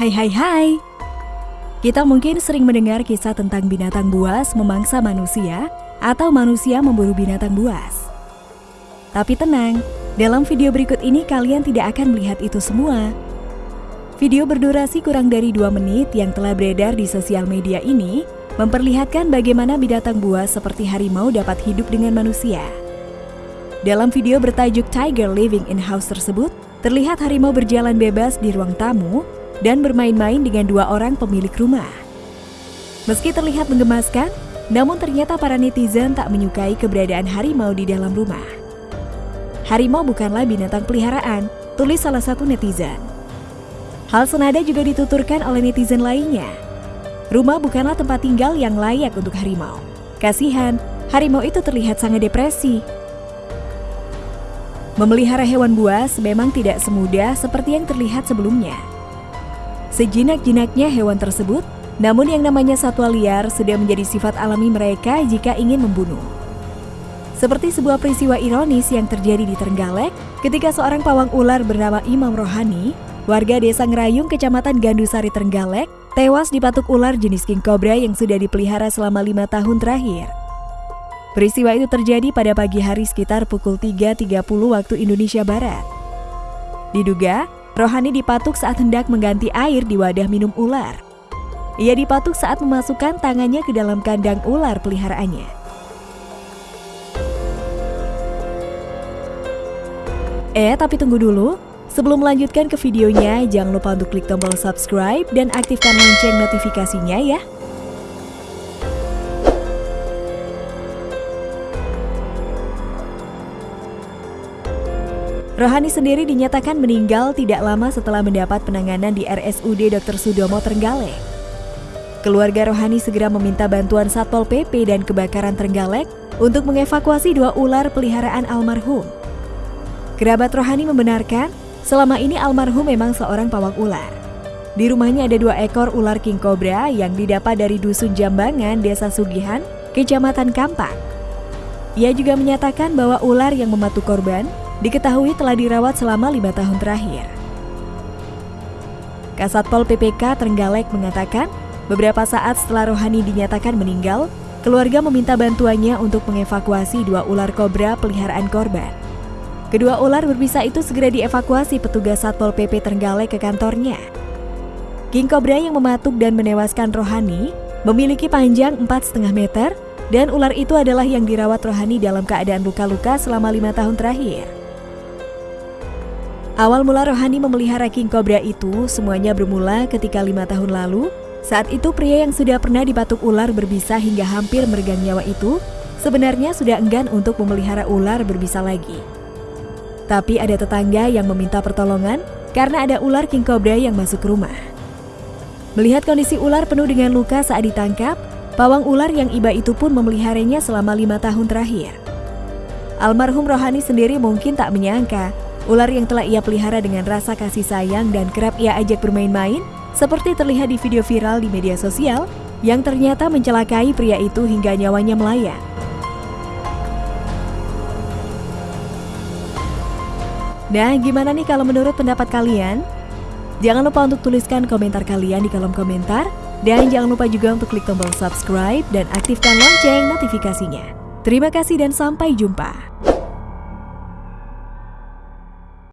Hai hai hai. Kita mungkin sering mendengar kisah tentang binatang buas memangsa manusia Atau manusia memburu binatang buas. Tapi tenang, dalam video berikut ini kalian tidak akan melihat itu semua. Video berdurasi kurang dari 2 menit yang telah beredar di sosial media ini memperlihatkan bagaimana binatang buas seperti harimau dapat hidup dengan manusia. Dalam video bertajuk Tiger Living in House tersebut, terlihat harimau berjalan bebas di ruang tamu dan bermain-main dengan dua orang pemilik rumah. Meski terlihat menggemaskan, namun ternyata para netizen tak menyukai keberadaan harimau di dalam rumah. Harimau bukanlah binatang peliharaan, tulis salah satu netizen. Hal senada juga dituturkan oleh netizen lainnya. Rumah bukanlah tempat tinggal yang layak untuk harimau. Kasihan, harimau itu terlihat sangat depresi. Memelihara hewan buas memang tidak semudah seperti yang terlihat sebelumnya. Sejinak-jinaknya hewan tersebut, namun yang namanya satwa liar sudah menjadi sifat alami mereka jika ingin membunuh. Seperti sebuah peristiwa ironis yang terjadi di Trenggalek ketika seorang pawang ular bernama Imam Rohani, warga desa Ngerayung, kecamatan Gandusari Trenggalek, tewas dipatuk ular jenis king cobra yang sudah dipelihara selama lima tahun terakhir. Peristiwa itu terjadi pada pagi hari sekitar pukul 3.30 waktu Indonesia Barat. Diduga, Rohani dipatuk saat hendak mengganti air di wadah minum ular. Ia dipatuk saat memasukkan tangannya ke dalam kandang ular peliharaannya. Eh, tapi tunggu dulu. Sebelum melanjutkan ke videonya, jangan lupa untuk klik tombol subscribe dan aktifkan lonceng notifikasinya ya. Rohani sendiri dinyatakan meninggal tidak lama setelah mendapat penanganan di RSUD Dr. Sudomo Trenggalek. Keluarga Rohani segera meminta bantuan Satpol PP dan Kebakaran Trenggalek untuk mengevakuasi dua ular peliharaan almarhum. Kerabat Rohani membenarkan selama ini almarhum memang seorang pawang ular. Di rumahnya ada dua ekor ular king cobra yang didapat dari Dusun Jambangan, Desa Sugihan, Kecamatan Kampak. Ia juga menyatakan bahwa ular yang mematuk korban diketahui telah dirawat selama lima tahun terakhir. Kasatpol PPK Trenggalek mengatakan, beberapa saat setelah Rohani dinyatakan meninggal, keluarga meminta bantuannya untuk mengevakuasi dua ular kobra peliharaan korban. Kedua ular berbisa itu segera dievakuasi petugas Satpol PP Trenggalek ke kantornya. King Cobra yang mematuk dan menewaskan Rohani memiliki panjang 4,5 meter dan ular itu adalah yang dirawat Rohani dalam keadaan luka-luka selama lima tahun terakhir. Awal mula Rohani memelihara King Cobra itu semuanya bermula ketika lima tahun lalu. Saat itu pria yang sudah pernah dipatuk ular berbisa hingga hampir meregang nyawa itu sebenarnya sudah enggan untuk memelihara ular berbisa lagi. Tapi ada tetangga yang meminta pertolongan karena ada ular King Cobra yang masuk rumah. Melihat kondisi ular penuh dengan luka saat ditangkap, pawang ular yang iba itu pun memeliharanya selama lima tahun terakhir. Almarhum Rohani sendiri mungkin tak menyangka Ular yang telah ia pelihara dengan rasa kasih sayang dan kerap ia ajak bermain-main, seperti terlihat di video viral di media sosial, yang ternyata mencelakai pria itu hingga nyawanya melayang. Nah, gimana nih kalau menurut pendapat kalian? Jangan lupa untuk tuliskan komentar kalian di kolom komentar, dan jangan lupa juga untuk klik tombol subscribe dan aktifkan lonceng notifikasinya. Terima kasih dan sampai jumpa.